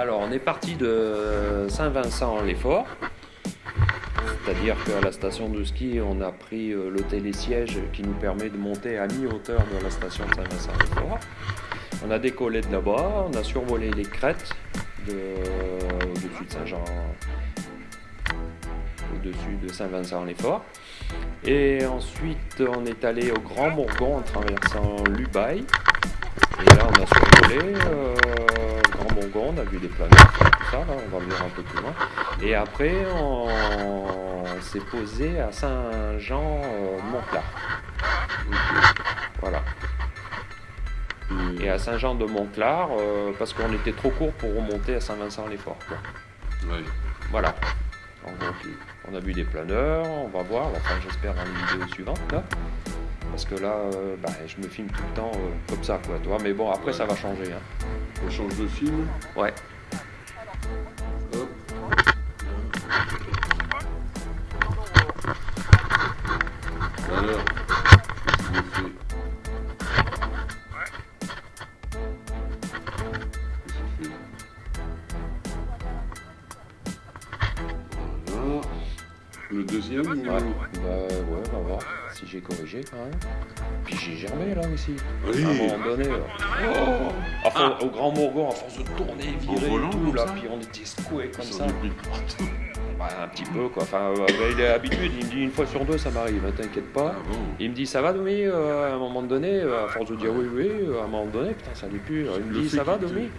Alors, on est parti de Saint-Vincent-les-Forts. C'est-à-dire qu'à la station de ski, on a pris euh, le télésiège qui nous permet de monter à mi-hauteur de la station de Saint-Vincent-les-Forts. On a décollé de là-bas, on a survolé les crêtes de, au-dessus de Saint-Jean, au-dessus de Saint-Vincent-les-Forts. Et ensuite, on est allé au Grand Bourgon en traversant l'Ubaye. Et là, on a survolé euh, On a vu des planètes, tout ça, là, on va venir un peu plus loin. Et après, on, s'est posé à Saint-Jean-Montclar. Voilà. Et à Saint-Jean-de-Montclar, euh, parce qu'on était trop court pour remonter à Saint-Vincent-les-Forts. Ouais. Voilà. Donc, on a vu des planeurs, on va voir, enfin j'espère dans les vidéos suivantes là. Parce que là, euh, bah, je me filme tout le temps euh, comme ça, quoi, toi. Mais bon, après ça va changer. Hein. On change de film. Ouais. Hop. Alors, qu'est-ce qu'il fait Voilà. Le deuxième Ouais. ou- Bah ouais, on va voir si j'ai corrigé quand même. Puis j'ai germé là aussi. À un moment donné. euh, Enfin, au Grand Mourgon, à force de tourner, virer volant, et tout, là, puis on était secoués comme ça. Ouais, un petit peu quoi. Enfin, euh, bah, il est habitué, il me dit une fois sur deux ça m'arrive, hein, t'inquiète pas. Ah bon Il me dit ça va Domi Euh, à un moment donné, euh, à force de dire oui oui, à un moment donné, putain ça allait plus. Il me dit ça va Domi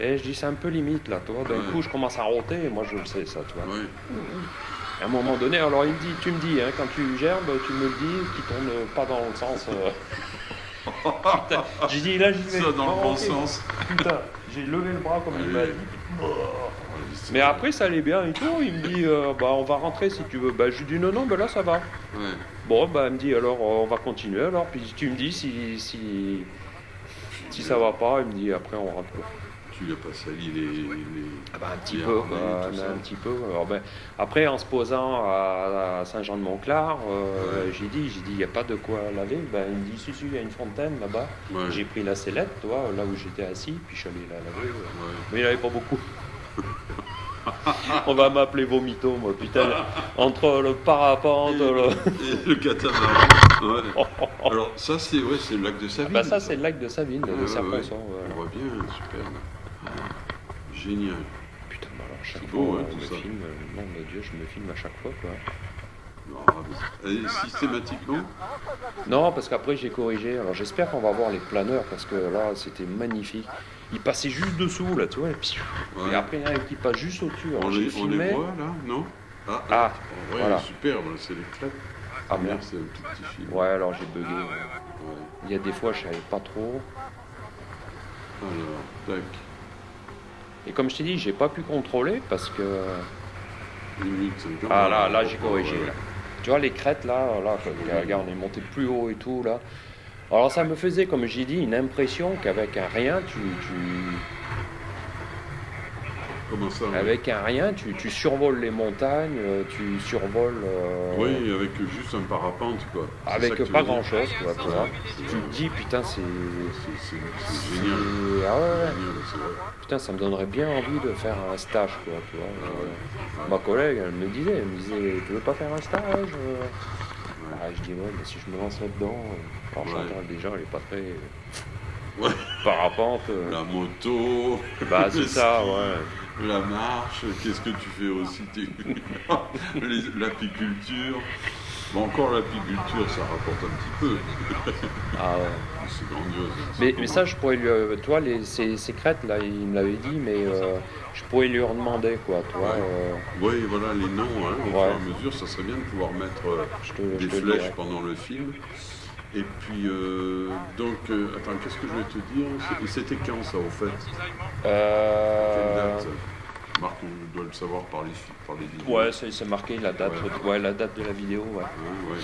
Et je dis c'est un peu limite là, toi. D'un Ouais. coup je commence à roter et moi je le sais ça, tu vois. Ouais. À un moment donné, alors il me dit, tu me dis, hein, quand tu gerbes, tu me le dis, qui tourne pas dans le sens. Putain, j'ai dit là j'y vais. Ça dans le bon ok. sens. Putain, j'ai levé le bras comme il m'a dit. Mais après ça allait bien et tout. Il me dit, euh, bah on va rentrer si tu veux. Bah je lui dis non non, bah là ça va. Ouais. Bon, bah, elle me dit alors euh, on va continuer alors, puis tu me dis si, si, si ça va pas, il me dit après on rentre. Tu n'as pas sali les. les... Ah bah, un petit peu, quoi, un petit peu. Alors, ben, après en se posant à, à Saint-Jean-de-Montclar, euh, Ouais. j'ai dit, j'ai dit il n'y a pas de quoi laver. Ben, il me dit si si, il y a une fontaine là-bas. Ouais. J'ai pris la sellette, toi, là où j'étais assis, puis je suis allé la laver. Ouais. Mais il n'y en avait pas beaucoup. On va m'appeler Vomito, moi, putain. Entre le parapente, le... Et le catamaran. Ouais. Alors ça c'est ouais, le lac de Savine. Bah ça c'est le lac de Savine, Ouais, de ouais, Serponçon. ouais. On voit bien, super. Génial. Putain, bah alors chaque C'est fois, beau, hein, on me ça. filme, euh, nom de Dieu, je me filme à chaque fois, quoi. Ah, Et systématiquement Non, parce qu'après j'ai corrigé. Alors j'espère qu'on va voir les planeurs, parce que là c'était magnifique. Ils passaient juste dessous, là, tu vois, et, puis, Ouais. et après il y en a qui passe juste au-dessus. On, les, on les voit là, non? Ah, Ah, ouais, voilà. super, voilà, c'est les crêpes. Ah merde. c'est un tout petit film. Ouais, alors j'ai bugué. Ouais. Il y a des fois je savais pas trop. Alors, tac. Et comme je t'ai dit, j'ai pas pu contrôler parce que. Ah là, là j'ai Ouais, corrigé. Là. Tu vois les crêtes là, là, regarde, on est monté plus haut et tout là. Alors ça me faisait, comme j'ai dit, une impression qu'avec un rien, tu, tu- Comment ça ouais. avec un rien, tu, tu survoles les montagnes, euh, tu survoles. euh, Oui, avec juste un parapente, quoi. Avec pas veux dire grand chose, quoi, tu te dis, putain, c'est. génial. Ah ouais. Génial, vrai. Putain, ça me donnerait bien envie de faire un stage, quoi, tu vois. Euh, Ma collègue, elle me disait, elle me disait, tu veux pas faire un stage Ah, Je dis, ouais, mais si je me lance là-dedans. Alors. Chantal, déjà, elle est pas très. Ouais. Parapente. La moto, Bah, c'est ça, ouais. La marche, qu'est-ce que tu fais aussi L'apiculture. Bon, encore l'apiculture, ça rapporte un petit peu. Ah ouais. C'est grandiose. Mais, Ça mais ça, je pourrais lui. euh, Toi, les, ces, ces crêtes, là, il me l'avait dit, mais euh, je pourrais lui en demander, quoi. Ouais. euh, Oui, voilà, les noms, hein, au Ouais. fur et à mesure, ça serait bien de pouvoir mettre te, des flèches pendant le film. Et puis, euh, donc, euh, attends, qu'est-ce que je vais te dire? C'était quand ça, au fait? Quelle Euh, date Marc, on doit le savoir par les, par les vidéos. Ouais, c'est marqué la date, Ouais. ouais. la date de la vidéo, ouais. Ouais, ouais.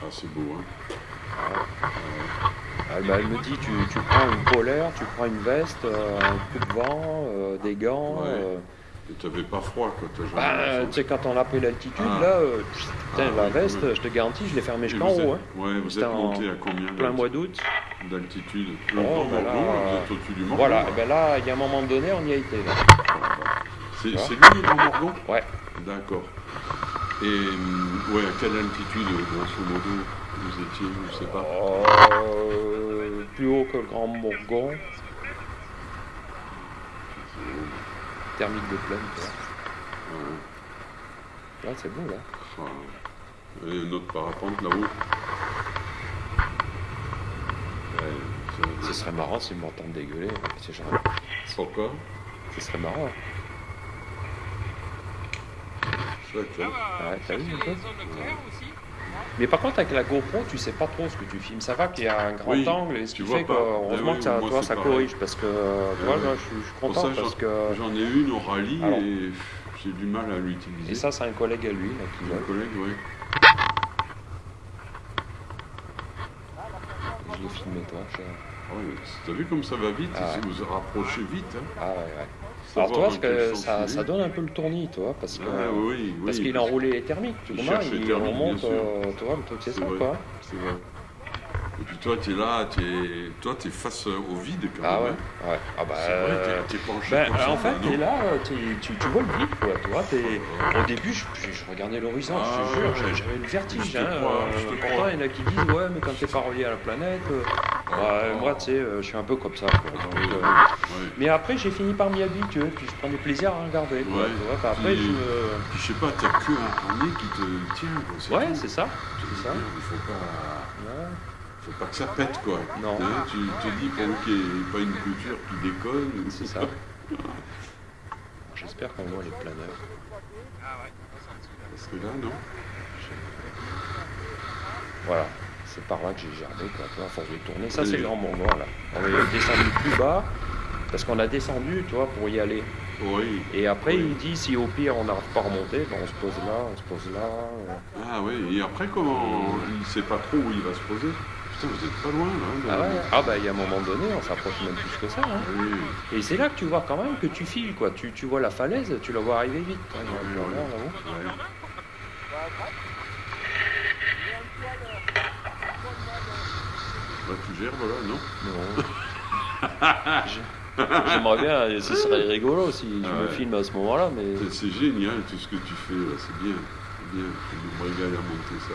Ah, c'est beau, hein Elle, bah, elle me dit, tu, tu prends une polaire, tu prends une veste, euh, un coup de vent, euh, des gants, Ouais. T'avais pas froid quand t'as Bah, tu sais, quand on a pris l'altitude, Ah. là, euh, putain, Ah, la veste, je te garantis, je l'ai fermée Et jusqu'en haut, hein, Ouais, vous êtes monté à combien plein mois d'août. d'altitude Oh, là, Morgon, euh, vous êtes au-dessus du Morgon Voilà, là. et ben là, il y a un moment donné, on y a été. C'est lui le Morgon Ouais. D'accord. Et hum, ouais, à quelle altitude, grosso modo, vous étiez, je sais pas Euh, plus haut que le Grand Bourgon. Thermique de. Ouais. Là, c'est beau, là. Ah. Et notre parapente là-haut Ouais, Ce serait marrant s'ils m'entendent dégueuler. C'est genre, Pourquoi? Ce serait marrant. Chouette, hein Ouais, t'as vu un peu Mais par contre, avec la GoPro, tu sais pas trop ce que tu filmes. Ça va qu'il y a un grand Oui, angle, et ce qui fait que, heureusement Eh oui, que ça, moi, toi, ça pareil. corrige. Parce que, vois, ouais. là, je suis, content. ça, parce que... J'en ai une au rallye Alors. et j'ai du mal à l'utiliser. Et ça, c'est un collègue à lui, là, qui l'a. collègue, oui. Je l'ai filmé, toi. Je- Ah ouais, mais T'as vu comme ça va vite Ah Si vous vous rapprochez vite. Hein. Ah ouais, ouais. Alors, toi, parce que ça, il ça est. donne un peu le tournis, toi, parce que... Ah, oui, oui. Parce qu'il a enroulé les thermiques, tu Il vois, les il thermiques, remonte, euh, tu vois, le truc c'est ça, vrai. quoi. C'est vrai. Et puis toi, tu es là, tu es... toi, tu es face euh, au vide quand Ah même. ouais, hein. ouais. Ah bah... C'est vrai, euh, t'es- t'es penché Ben, en fait, non t'es là, euh, t'es- tu, tu vois le vide, quoi, tu vois, t'es- Au début, je, je- je regardais l'horizon, je Ah, te jure, ouais. j'avais- le vertige, Je te hein. crois, euh, je te pourtant, crois. il y en a qui disent, ouais, mais quand t'es pas relié à la planète... ouais, moi, tu sais, euh, je suis un peu comme ça, quoi. donc, euh, Ouais. Mais après, j'ai fini par m'y habituer, puis je prenais plaisir à regarder, quoi, Ouais. après, Puis- je. Puis je sais pas, t'as que un harnais qui te tient. Quoi, Ouais, c'est ça, c'est ça. Il faut pas... Faut pas que ça pète, quoi. Non. Tu te dis, pour qu'il n'y ait pas une couture qui déconne. C'est ça. J'espère qu'on voit les planeurs. Parce que là, non Voilà, c'est par là que j'ai gerbé, quoi, à force de tourner. Ça, c'est le grand Morgon, là. On est descendu plus bas, parce qu'on a descendu, tu vois, pour y aller. Oui. Et après, Oui. il dit, si au pire, on n'arrive pas à remonter, ben, on se pose là, on se pose là. Ah oui, et après, comment Il sait pas trop où il va se poser. Putain, vous êtes pas loin, là. Ah ouais Ah bah, il y a un moment donné, on s'approche même plus que ça. hein. Oui. Et c'est là que tu vois quand même que tu files, quoi. Tu, tu vois la falaise, tu la vois arriver vite. hein, là-haut. Ouais. Bah, tu gères, voilà, non? Non. J'ai- J'aimerais bien, ce serait rigolo si je me filme à ce moment-là, mais... C'est- génial tout ce que tu fais, là, c'est bien. C'est bien. Je me régale à monter ça.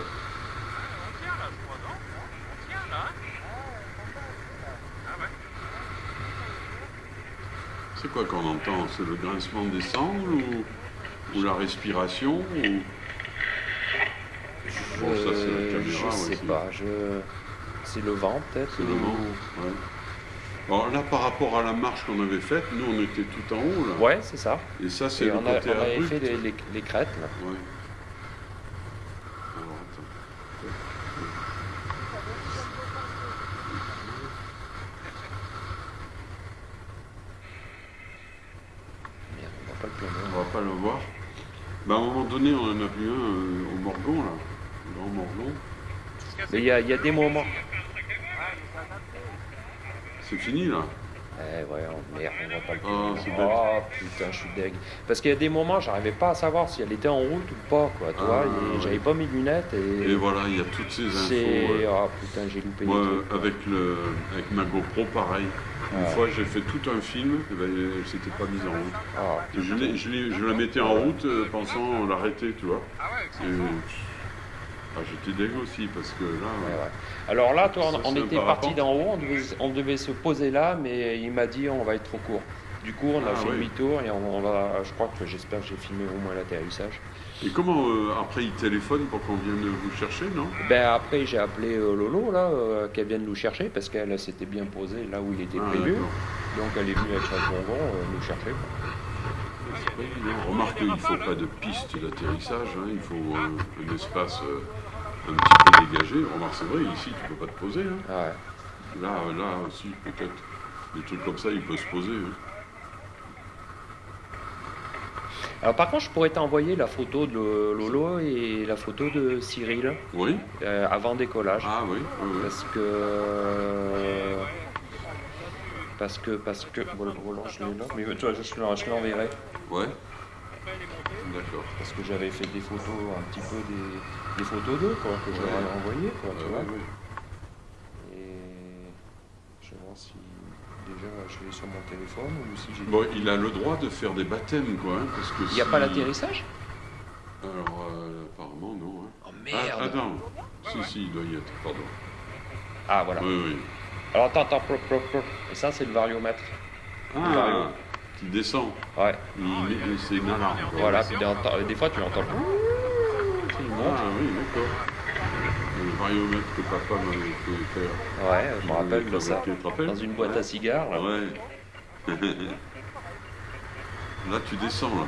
C'est quoi qu'on entend? C'est le grincement des sangles ou, ou la respiration ou... Bon, ça, c'est la Euh, caméra, je sais pas, je... c'est le vent peut-être C'est le vent, ouais. Alors là, par rapport à la marche qu'on avait faite, nous, on était tout en haut, là. Ouais, c'est ça. Et ça, c'est le on, a- côté on avait fait les, les- les crêtes là. Ouais. Alors, attends. Merde, on voit pas le planeur. On va pas le voir. Bah, à un moment donné, on en a vu un euh, au Morgon, là. Le Grand Morgon. Mais il y a, il y a des moments. C'est fini, là. Eh ouais, oh, merde, on voit pas le Ah, Oh putain, je suis deg. Parce qu'il y a des moments, j'arrivais pas à savoir si elle était en route ou pas, quoi. Tu Ah, vois, ouais. j'avais pas mes lunettes et. Et voilà, il y a toutes ces infos. ouais. Ah putain, j'ai loupé Moi, des trucs. quoi. avec, le, avec ma GoPro, pareil. Une Ouais. fois, j'ai fait tout un film, et ben, elle s'était pas mise en route. Ah, Je, l'ai- je, l'ai- je la mettais en route euh, pensant l'arrêter, tu vois. Et, ah, j'étais deg aussi parce que là, Ouais, ouais. Alors là, toi, on, était parti d'en haut, on devait, on devait se poser là, mais il m'a dit on va être trop court. Du coup, on a Ah, fait demi-tour et on, on va. Je crois que j'espère que j'ai filmé au moins l'atterrissage. Et comment euh, après il téléphone pour qu'on vienne vous chercher, non? Ben après, j'ai appelé euh, Lolo là, euh, qu'elle vienne nous chercher parce qu'elle s'était bien posée là où il était Ah, prévu. Donc elle est venue avec son bonbon euh, nous chercher. Remarque qu'il ne faut pas de piste d'atterrissage, hein, il faut euh, un espace euh, un petit peu dégagé. Remarque, c'est vrai, ici tu peux pas te poser. hein. Ah ouais. Là, là aussi, peut-être. Des trucs comme ça, il peut se poser. hein. Alors par contre, je pourrais t'envoyer la photo de Lolo et la photo de Cyril Oui euh, avant décollage. Ah oui, oui, oui. Parce que. Parce que, parce que, voilà, voilà, je l'ai là, mais tu vois, je, je l'enverrai. Ouais. D'accord. Parce que j'avais fait des photos, un petit peu des, des photos d'eux, quoi, que je leur Ouais. ai envoyées, quoi, tu Ouais, vois. ouais. Et je vais voir si déjà je l'ai sur mon téléphone ou si j'ai. Bon, il a le droit de faire des baptêmes, quoi, hein, parce que Il n'y a si- pas l'atterrissage? Alors, euh, apparemment, non. hein. Oh Ah, merde attends. Si, si, il doit y être, pardon. Ah voilà. Oui, oui. Alors attends, attends, plop, plop, plop. Et ça c'est le variomètre. Ah, qui descend. Ouais, Il met- voilà, puis des, des fois tu l'entends. Il monte. Ah oui, d'accord. Le variomètre que papa m'avait fait faire. Ouais, je me rappelle de ça. Dans une boîte à cigares. Là, Ouais. là, tu descends, là.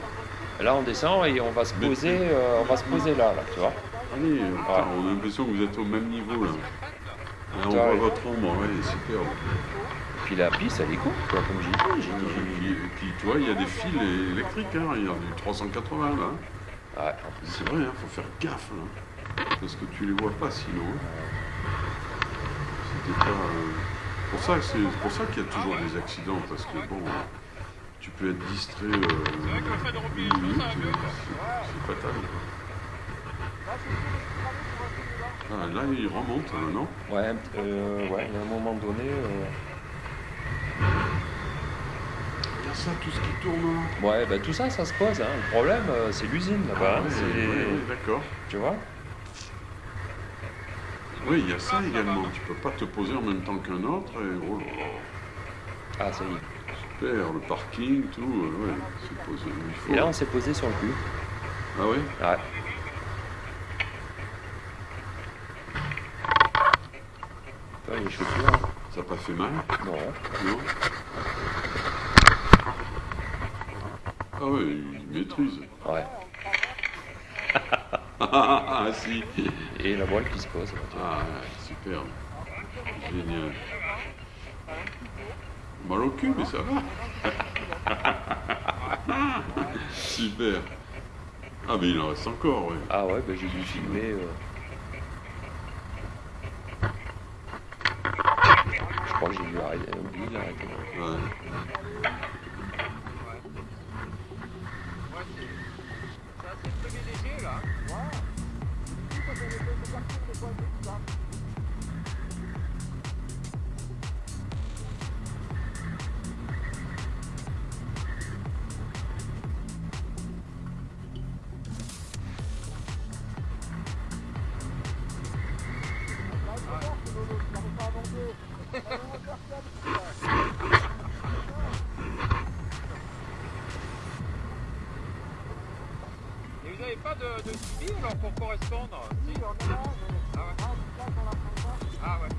Là, on descend et on va se poser, euh, on va se poser là, là, tu vois. Allez, putain, on a l'impression que vous êtes au même niveau, là. Ah, on voit votre ombre, ouais, superbe. Puis la piste, elle est courte, quoi, comme j'ai dit. Et puis, et puis, tu vois, il y a des fils électriques, hein. il y a du 380, là. Ouais, en plus. C'est vrai, il faut faire gaffe, là. Parce que tu les vois pas, sinon. hein. C'était pas... euh, pour ça c'est pour ça qu'il y a toujours des accidents, parce que, bon, tu peux être distrait euh, une minute, c'est c'est fatal. Ah, là, il remonte, là, non? Ouais, euh, ouais, il y a un moment donné. euh, Il y a ça, tout ce qui tourne là. Ouais, bah tout ça, ça se pose. Hein. Le problème, euh, c'est l'usine là-bas. hein. Ouais, C'est- ouais, ouais, d'accord. Tu vois? Oui, il y a ça également. Tu peux pas te poser en même temps qu'un autre. Et, oh là là, Ah, ça y est. super, le parking, tout. euh, ouais, c'est posé où il faut. Et là, on s'est posé sur le cul. Ah oui? Ouais. Toi, les chaussures. Ça n'a pas fait mal Non. Non Ah oui, il maîtrise. Ouais. Ah si Et la voile qui se pose. Ah, superbe. Génial. Mal au cul, mais ça va. Super. Ah, mais il en reste encore, oui. Ah ouais, bah, j'ai dû filmer. euh. Je crois que j'ai dû arrêter. oublier d'arrêter. Et vous n'avez pas de, de suivi alors pour correspondre? Si, on est là. Ah ouais. Ah ouais.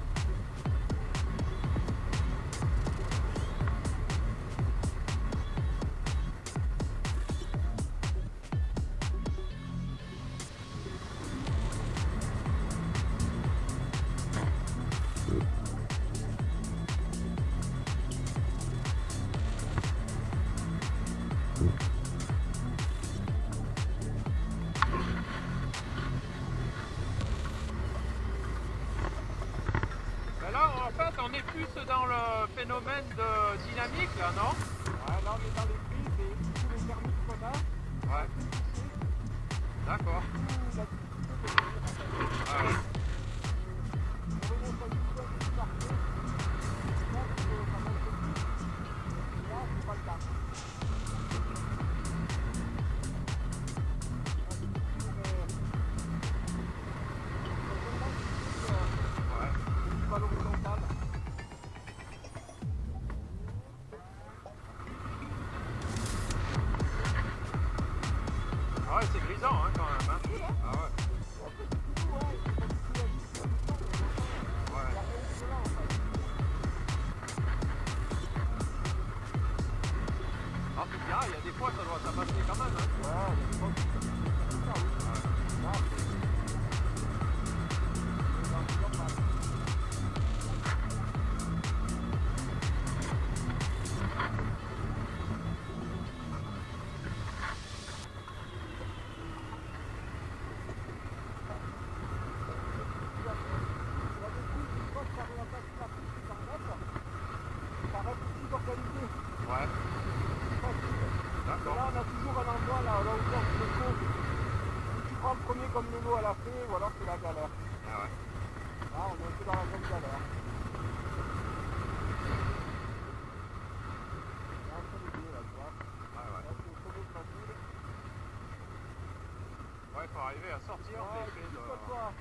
Arriver à sortir Ouais, des il faits faut de... que ce soit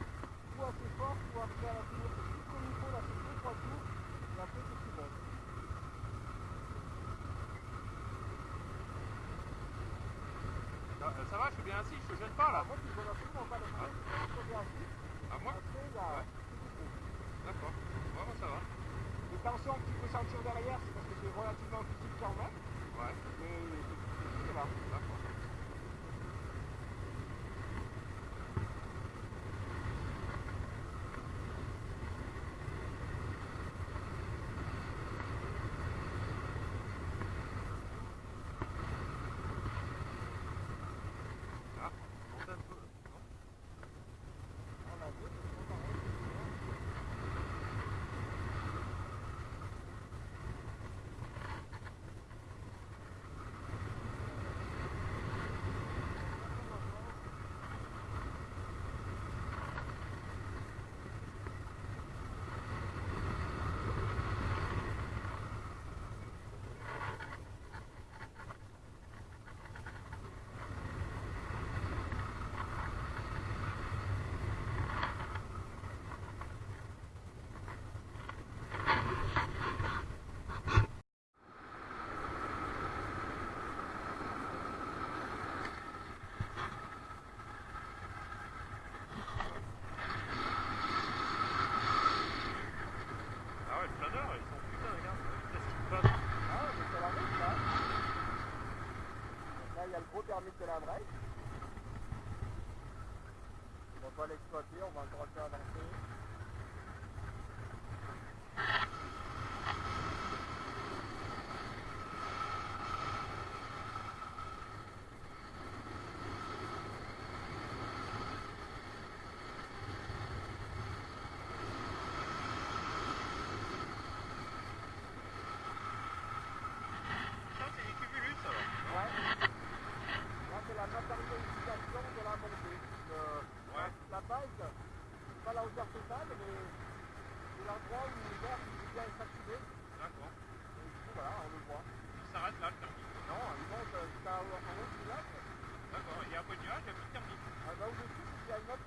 ou assez fort, ou après à la tour. Juste comme il faut, là, c'est deux, trois tours. Et après, c'est tout bon. Ça, euh, ça va, je suis bien assis, je te gêne pas là. Alors, moi, tu ne donnes absolument pas le frein. Je suis bien assis. À moi Après, Ouais. coup. D'accord. Ouais, moi ça va. Les tensions que tu peux sentir derrière, c'est parce que c'est relativement physique quand même. Ouais, Mais c'est là. d'accord. Ah, monte un peu. non On a vu, c'est pareil. Ah ouais, le planeur, ils sont putain, regarde, qu'est-ce qui se passe Ah, mais c'est la route, là. Donc là, On va l'exploiter, on va encore un peu avancer. Ça, c'est du cumulus, ça va. Ouais. Là, c'est la matérialisation de la montée. Le- Ouais. La base, c'est pas la hauteur totale, mais c'est l'endroit où l'air est bien saturé. D'accord. Et du coup, voilà, on le voit. Il s'arrête là, le thermique. Non, il monte jusqu'à en haut du lac. D'accord, il y a un peu de nuage, il y a plus de thermique. Ah, bah, au-dessus, il y a une autre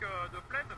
de plaine.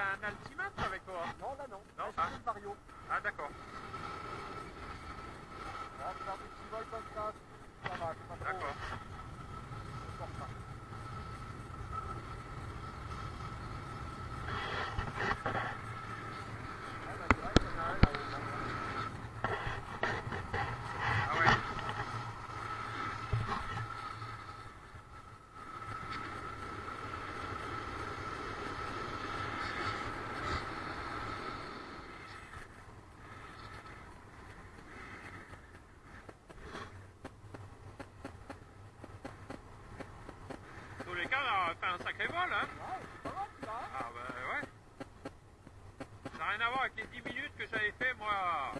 t'as un altimètre avec toi? Non, là non. Non, c'est. Ah. Mario. Ah, d'accord. D'accord. C'est bon là? Pas mal. Ah bah ouais. Ça n'a rien à voir avec les 10 minutes que j'avais fait moi